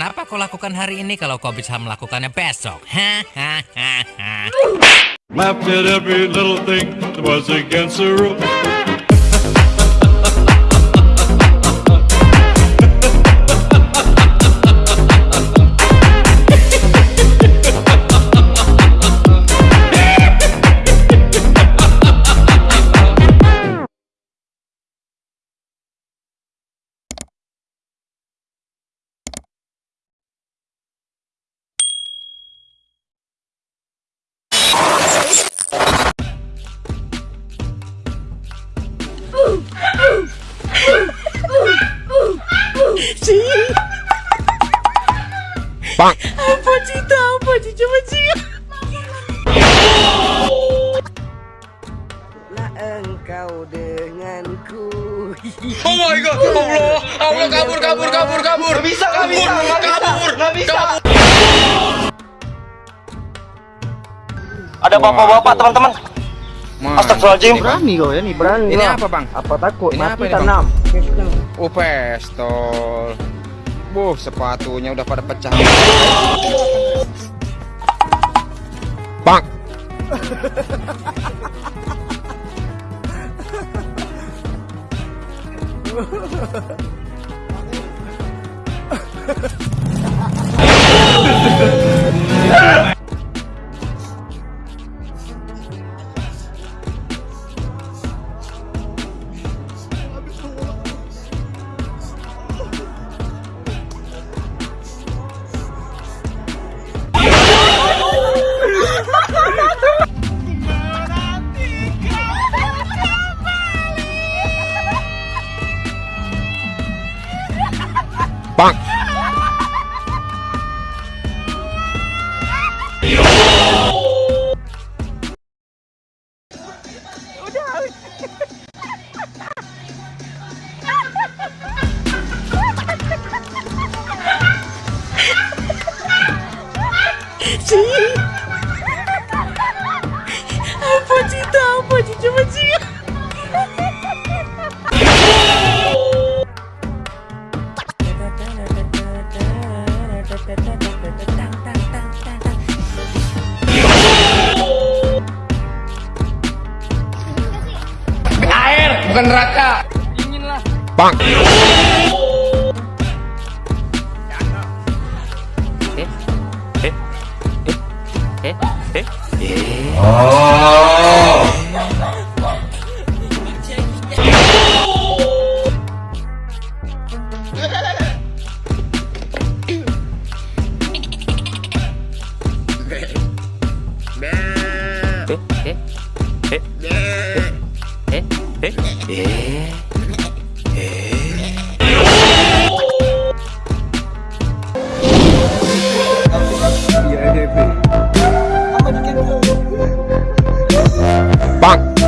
Kenapa kau lakukan hari ini kalau kau bisa melakukannya besok? Hahaha. Rules. Bang. Apa cerita? Apa cerita. Lah engkau denganku. Oh my god, Allah, Allah kabur, kabur, kabur, kabur. Gak bisa, gak bisa, kabur, gak bisa. Ada bapak-bapak teman-teman. Astagfirullahaladzim. Berani kau ya nih, berani. Ini apa bang? Apa takut? Ini Mati apa ini, tanam. Oh pistol. Buh, sepatunya udah pada pecah. Bang. Bang. Apa Bukan neraka. Bang. Eh, eh, eh, eh, eh, 哎哎哎！棒！